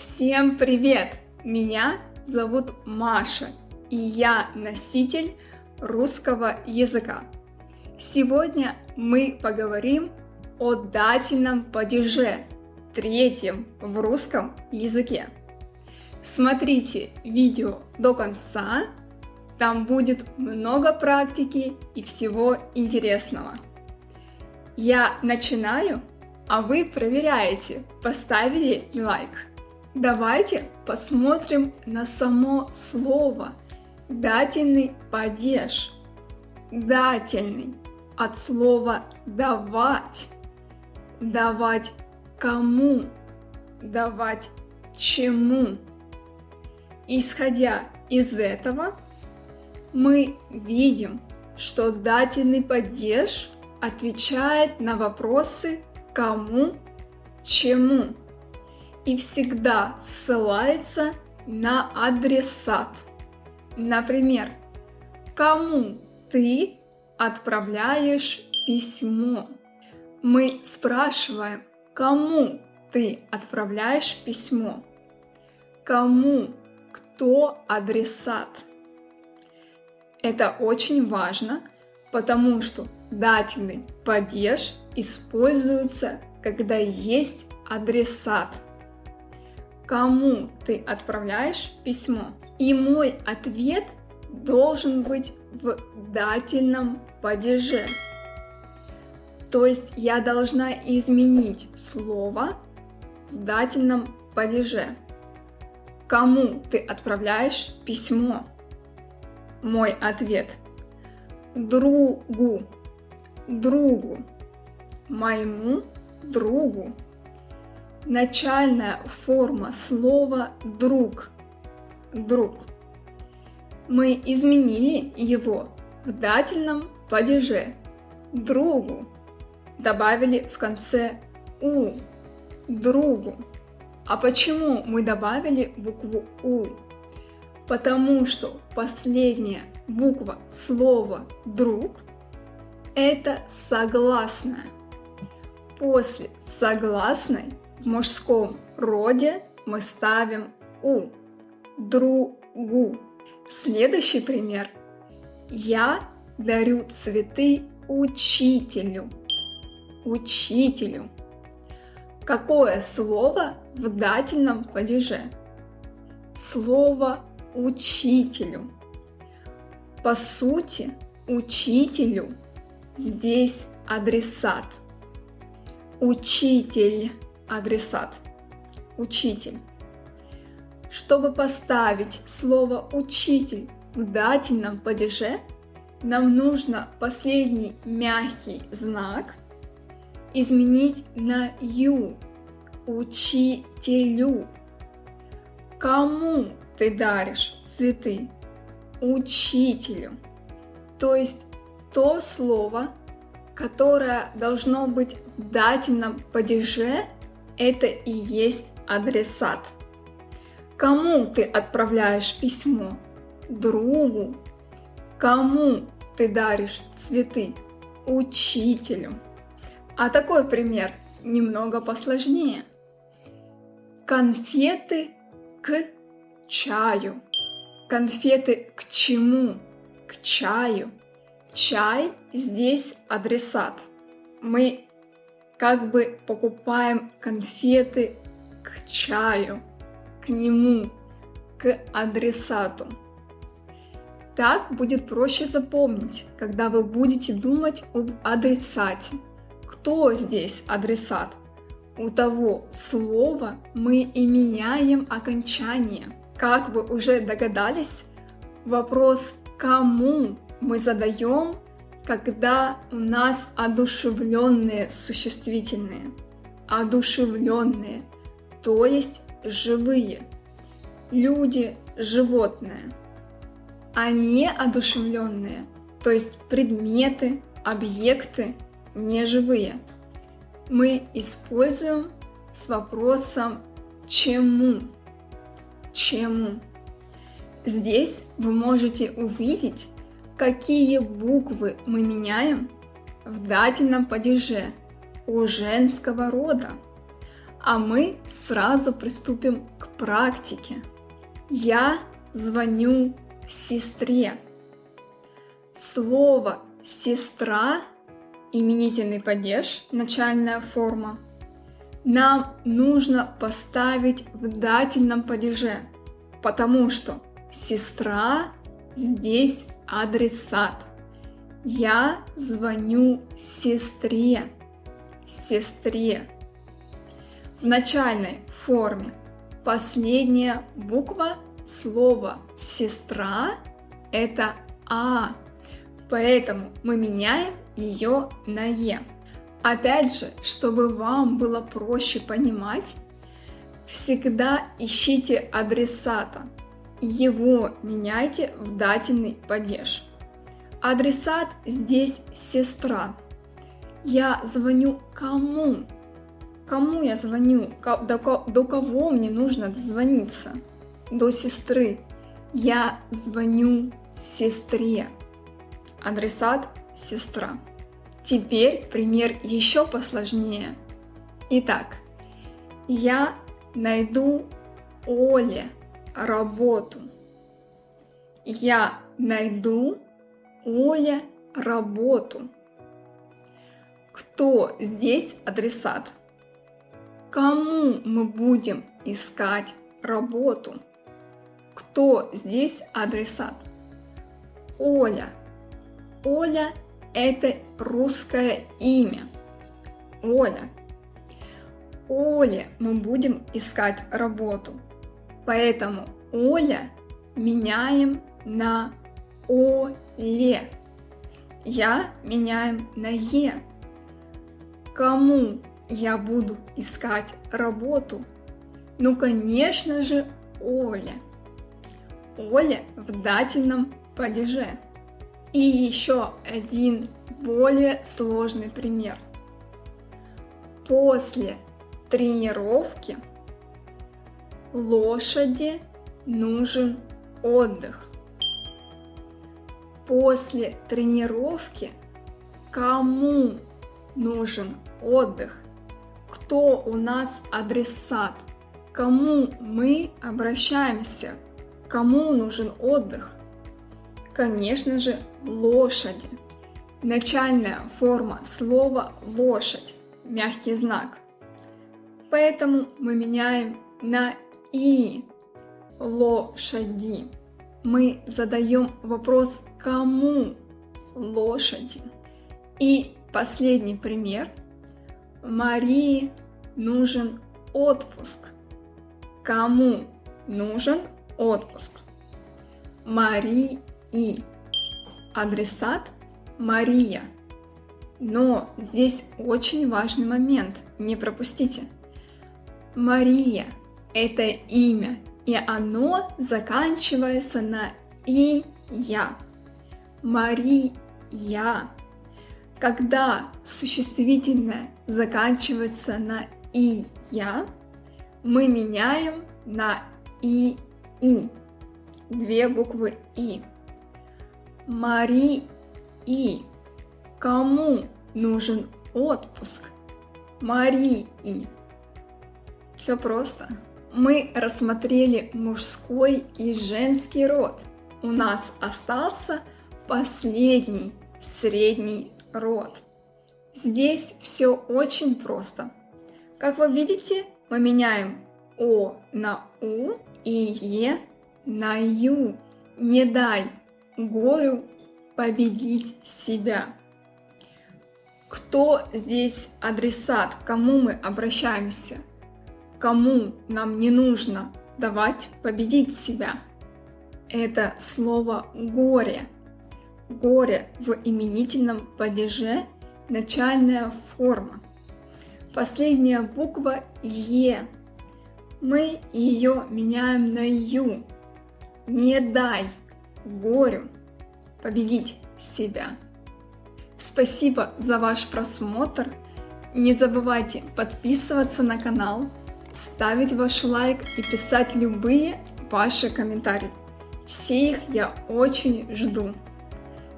Всем привет! Меня зовут Маша, и я носитель русского языка. Сегодня мы поговорим о дательном падеже, третьем в русском языке. Смотрите видео до конца, там будет много практики и всего интересного. Я начинаю, а вы проверяете, поставили лайк. Давайте посмотрим на само слово дательный падеж. Дательный от слова давать. Давать кому? Давать чему? Исходя из этого, мы видим, что дательный падеж отвечает на вопросы кому, чему и всегда ссылается на адресат. Например, кому ты отправляешь письмо? Мы спрашиваем, кому ты отправляешь письмо? Кому? Кто адресат? Это очень важно, потому что дательный падеж используется, когда есть адресат – кому ты отправляешь письмо. И мой ответ должен быть в дательном падеже. То есть я должна изменить слово в дательном падеже. Кому ты отправляешь письмо? Мой ответ. Другу. Другу. Моему другу начальная форма слова «друг». Друг. Мы изменили его в дательном падеже «другу». Добавили в конце «у» – «другу». А почему мы добавили букву «у»? Потому что последняя буква слова «друг» – это согласная. После согласной мужском роде мы ставим «у» – другу. Следующий пример. Я дарю цветы учителю. Учителю. Какое слово в дательном падеже? Слово учителю. По сути, учителю здесь адресат. Учитель адресат. Учитель. Чтобы поставить слово «учитель» в дательном падеже, нам нужно последний мягкий знак изменить на «ю» – учителю. Кому ты даришь цветы? Учителю. То есть то слово, которое должно быть в дательном падеже – это и есть адресат. Кому ты отправляешь письмо? Другу. Кому ты даришь цветы? Учителю. А такой пример немного посложнее. Конфеты к чаю. Конфеты к чему? К чаю. Чай здесь адресат. Мы как бы покупаем конфеты к чаю, к нему, к адресату. Так будет проще запомнить, когда вы будете думать об адресате. Кто здесь адресат? У того слова мы и меняем окончание. Как вы уже догадались, вопрос «кому» мы задаем когда у нас одушевленные существительные, одушевленные, то есть живые, люди, животные, а не одушевленные, то есть предметы, объекты неживые. Мы используем с вопросом «чему?». Чему? Здесь вы можете увидеть какие буквы мы меняем в дательном падеже у женского рода. А мы сразу приступим к практике. Я звоню сестре. Слово «сестра» именительный падеж, начальная форма, нам нужно поставить в дательном падеже, потому что сестра здесь адресат. Я звоню сестре. Сестре. В начальной форме последняя буква слова сестра это А. Поэтому мы меняем ее на Е. Опять же, чтобы вам было проще понимать, всегда ищите адресата. Его меняйте в дательный падеж. Адресат здесь сестра. Я звоню кому? Кому я звоню? До, кого мне нужно дозвониться? До сестры. Я звоню сестре. Адресат сестра. Теперь пример еще посложнее. Итак, я найду Оле работу. Я найду Оле работу. Кто здесь адресат? Кому мы будем искать работу? Кто здесь адресат? Оля. Оля – это русское имя. Оля. Оле мы будем искать работу. Поэтому Оля меняем на Оле. Я меняем на Е. Кому я буду искать работу? Ну, конечно же, Оля. Оля в дательном падеже. И еще один более сложный пример. После тренировки лошади нужен отдых. После тренировки кому нужен отдых? Кто у нас адресат? Кому мы обращаемся? Кому нужен отдых? Конечно же, лошади. Начальная форма слова лошадь, мягкий знак. Поэтому мы меняем на и лошади. Мы задаем вопрос кому лошади. И последний пример. Марии нужен отпуск. Кому нужен отпуск? Марии адресат Мария. Но здесь очень важный момент, не пропустите. Мария – это имя, и оно заканчивается на «и я». Мария. Когда существительное заканчивается на «и я», мы меняем на «и и». Две буквы «и». Мари и кому нужен отпуск? Марии. Все просто. Мы рассмотрели мужской и женский род. У нас остался последний средний род. Здесь все очень просто. Как вы видите, мы меняем О на У и Е на Ю. Не дай горю победить себя. Кто здесь адресат, к кому мы обращаемся, кому нам не нужно давать победить себя? Это слово горе. Горе в именительном падеже начальная форма. Последняя буква Е. Мы ее меняем на Ю. Не дай горю победить себя. Спасибо за ваш просмотр. Не забывайте подписываться на канал, ставить ваш лайк и писать любые ваши комментарии. Все их я очень жду.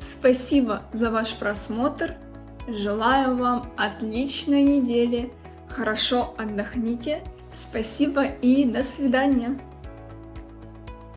Спасибо за ваш просмотр. Желаю вам отличной недели. Хорошо отдохните. Спасибо и до свидания.